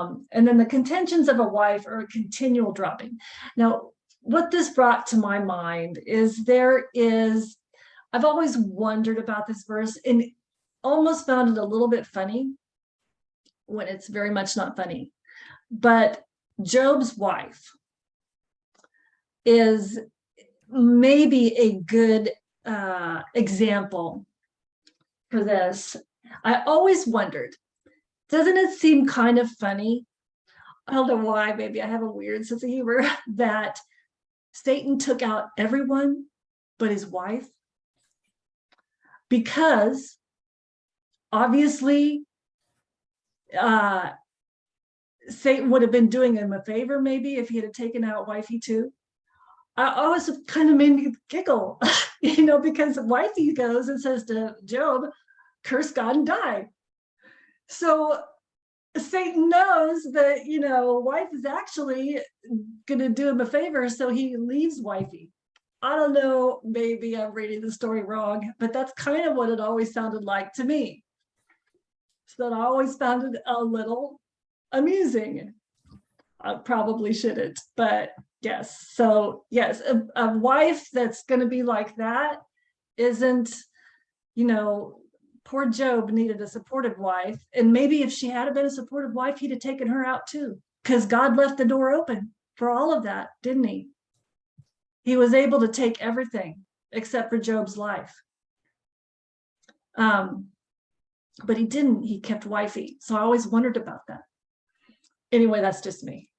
Um, and then the contentions of a wife are a continual dropping. Now, what this brought to my mind is there is, I've always wondered about this verse and almost found it a little bit funny when it's very much not funny. But Job's wife is maybe a good uh, example for this. I always wondered, doesn't it seem kind of funny? I don't know why, maybe I have a weird sense of humor that Satan took out everyone but his wife because obviously uh, Satan would have been doing him a favor maybe if he had taken out wifey too. I always kind of made me giggle, you know, because wifey goes and says to Job, curse God and die. So Satan knows that, you know, wife is actually going to do him a favor. So he leaves wifey. I don't know, maybe I'm reading the story wrong, but that's kind of what it always sounded like to me. So that I always found it a little amusing. I probably shouldn't, but yes. So yes, a, a wife that's going to be like that isn't, you know, poor Job needed a supportive wife. And maybe if she had been a supportive wife, he'd have taken her out too, because God left the door open for all of that, didn't he? He was able to take everything except for Job's life. Um, but he didn't, he kept wifey. So I always wondered about that. Anyway, that's just me.